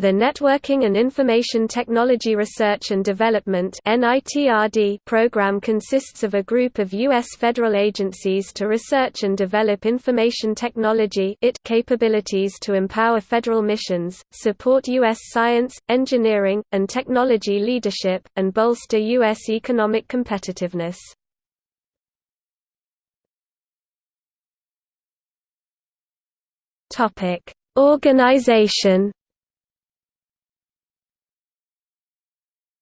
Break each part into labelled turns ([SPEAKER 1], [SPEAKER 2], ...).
[SPEAKER 1] The Networking and Information Technology Research and Development program consists of a group of U.S. federal agencies to research and develop information technology capabilities to empower federal missions, support U.S. science, engineering, and technology leadership, and bolster U.S. economic competitiveness. Organization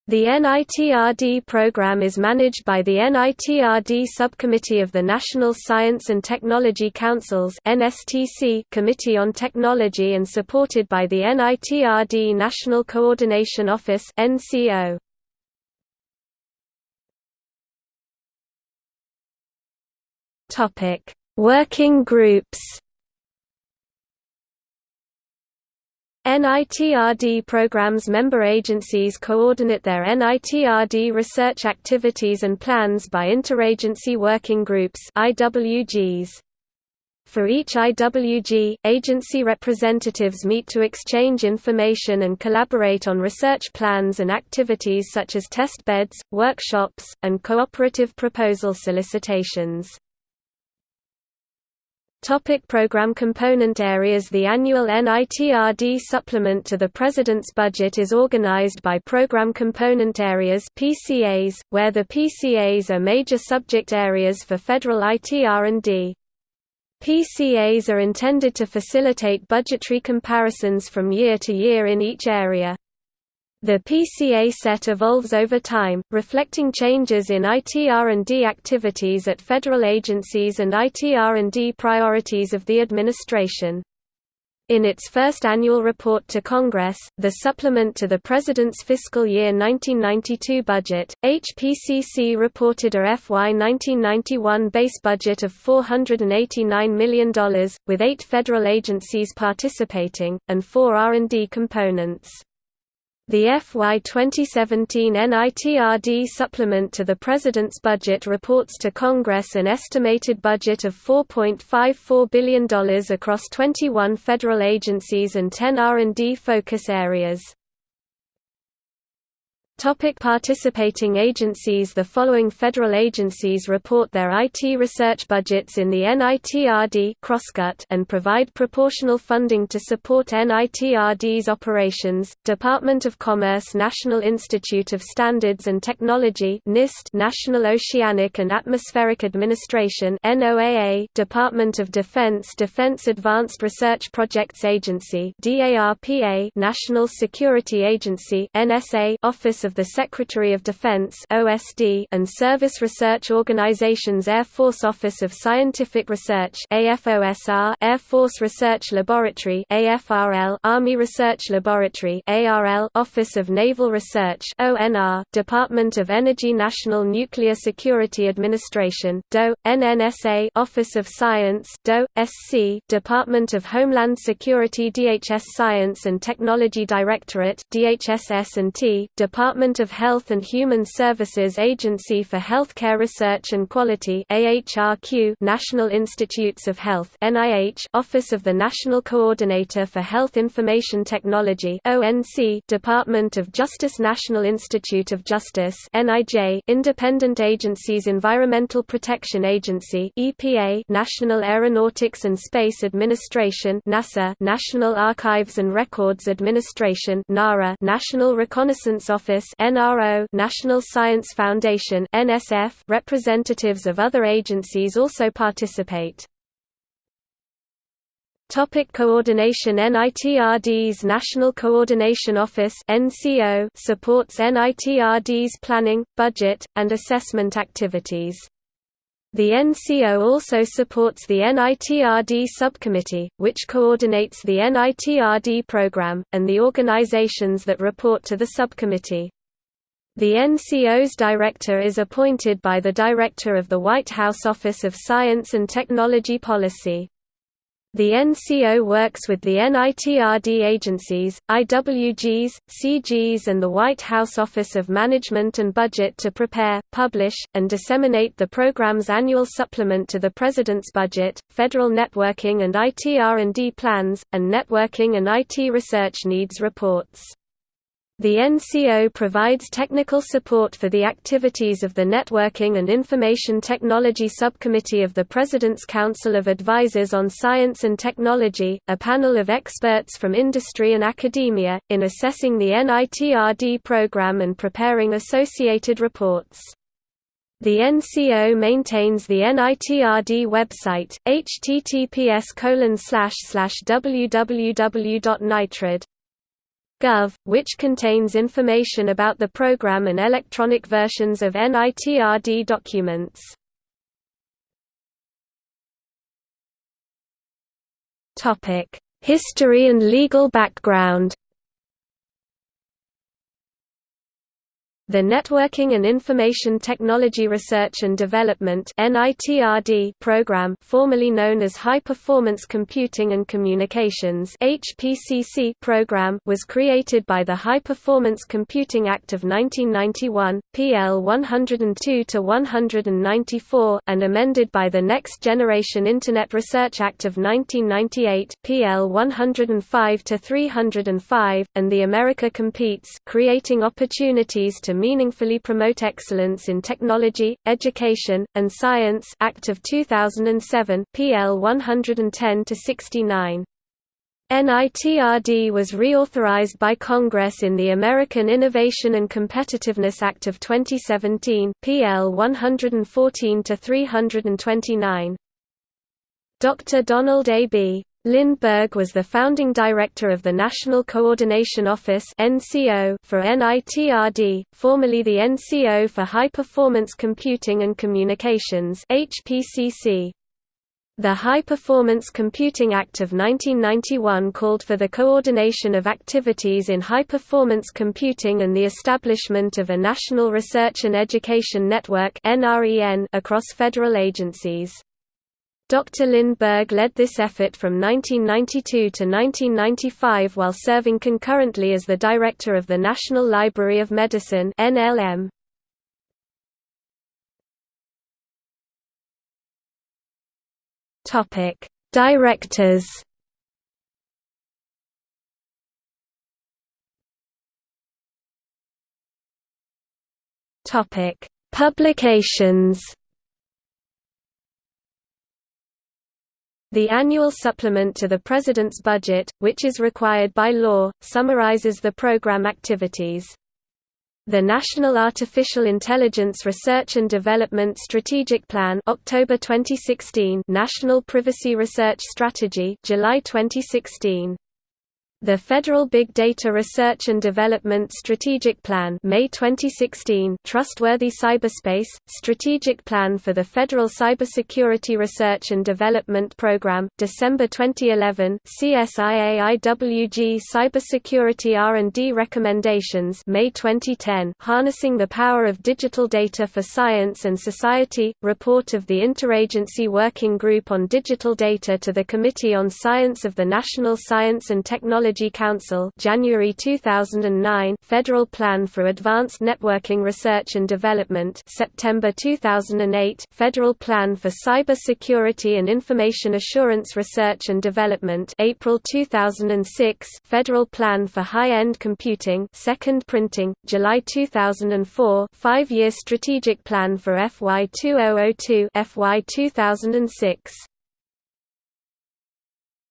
[SPEAKER 1] The NITRD program is managed by the NITRD Subcommittee of the National Science and Technology Council's Committee on Technology and supported by the NITRD National Coordination Office Working groups NITRD programs member agencies coordinate their NITRD research activities and plans by interagency working groups IWGs. For each IWG, agency representatives meet to exchange information and collaborate on research plans and activities such as test beds, workshops, and cooperative proposal solicitations. Topic program component areas The annual NITRD supplement to the President's budget is organized by Program Component Areas PCAs, where the PCAs are major subject areas for federal ITR&D. PCAs are intended to facilitate budgetary comparisons from year to year in each area. The PCA set evolves over time, reflecting changes in ITR&D activities at federal agencies and ITR&D priorities of the administration. In its first annual report to Congress, the supplement to the President's fiscal year 1992 budget, HPCC reported a FY 1991 base budget of $489 million, with eight federal agencies participating, and four R&D components. The FY 2017 NITRD supplement to the President's budget reports to Congress an estimated budget of $4.54 billion across 21 federal agencies and 10 R&D focus areas. Topic participating agencies The following federal agencies report their IT research budgets in the NITRD crosscut and provide proportional funding to support NITRD's operations, Department of Commerce National Institute of Standards and Technology NIST National Oceanic and Atmospheric Administration NOAA Department of Defense Defense Advanced Research Projects Agency DARPA National Security Agency NSA Office of the Secretary of Defense (OSD) and service research organizations Air Force Office of Scientific Research (AFOSR), Air Force Research Laboratory (AFRL), Army Research Laboratory (ARL), Office of Naval Research (ONR), Department of Energy National Nuclear Security Administration (DOE), NNSA, Office of Science (DOE), SC, Department of Homeland Security DHS Science and Technology Directorate DHSS&T, Department Department of Health and Human Services Agency for Healthcare Research and Quality AHRQ National Institutes of Health NIH Office of the National Coordinator for Health Information Technology ONC Department of Justice National Institute of Justice NIJ Independent Agencies Environmental Protection Agency EPA National Aeronautics and Space Administration NASA National Archives and Records Administration NARA National Reconnaissance Office NRO National Science Foundation NSF representatives of other agencies also participate. Topic coordination NITRD's National Coordination Office NCO supports NITRD's planning, budget, and assessment activities. The NCO also supports the NITRD subcommittee, which coordinates the NITRD program, and the organizations that report to the subcommittee. The NCO's director is appointed by the Director of the White House Office of Science and Technology Policy. The NCO works with the NITRD agencies, IWGs, CGs and the White House Office of Management and Budget to prepare, publish, and disseminate the program's annual supplement to the President's budget, federal networking and IT R&D plans, and networking and IT research needs reports. The NCO provides technical support for the activities of the Networking and Information Technology Subcommittee of the President's Council of Advisors on Science and Technology, a panel of experts from industry and academia, in assessing the NITRD program and preparing associated reports. The NCO maintains the NITRD website, https www.nitrd Gov, which contains information about the program and electronic versions of NITRD documents. History and legal background The Networking and Information Technology Research and Development program formerly known as High Performance Computing and Communications program was created by the High Performance Computing Act of 1991, PL 102-194 and amended by the Next Generation Internet Research Act of 1998, PL 105-305, and the America Competes creating opportunities to meaningfully promote excellence in technology, education, and science Act of 2007, PL 110-69. NITRD was reauthorized by Congress in the American Innovation and Competitiveness Act of 2017, PL 114-329. Dr. Donald A. B. Lindberg was the founding director of the National Coordination Office for NITRD, formerly the NCO for High Performance Computing and Communications The High Performance Computing Act of 1991 called for the coordination of activities in high-performance computing and the establishment of a National Research and Education Network across federal agencies. Dr. Lindberg led this effort from 1992 to 1995 while serving concurrently as the director of the National Library of Medicine NLM. Topic: Directors. Topic: Publications. The annual supplement to the President's budget, which is required by law, summarizes the program activities. The National Artificial Intelligence Research and Development Strategic Plan October 2016 National Privacy Research Strategy July 2016 the Federal Big Data Research and Development Strategic Plan May 2016 Trustworthy Cyberspace – Strategic Plan for the Federal Cybersecurity Research and Development Program, December 2011 CSIA-IWG Cybersecurity R&D Recommendations May 2010 Harnessing the Power of Digital Data for Science and Society – Report of the Interagency Working Group on Digital Data to the Committee on Science of the National Science and Technology Technology Council January 2009 Federal Plan for Advanced Networking Research and Development September 2008 Federal Plan for Cyber Security and Information Assurance Research and Development April 2006 Federal Plan for High-End Computing Second Printing July 2004 Five-year Strategic Plan for FY 2002 FY 2006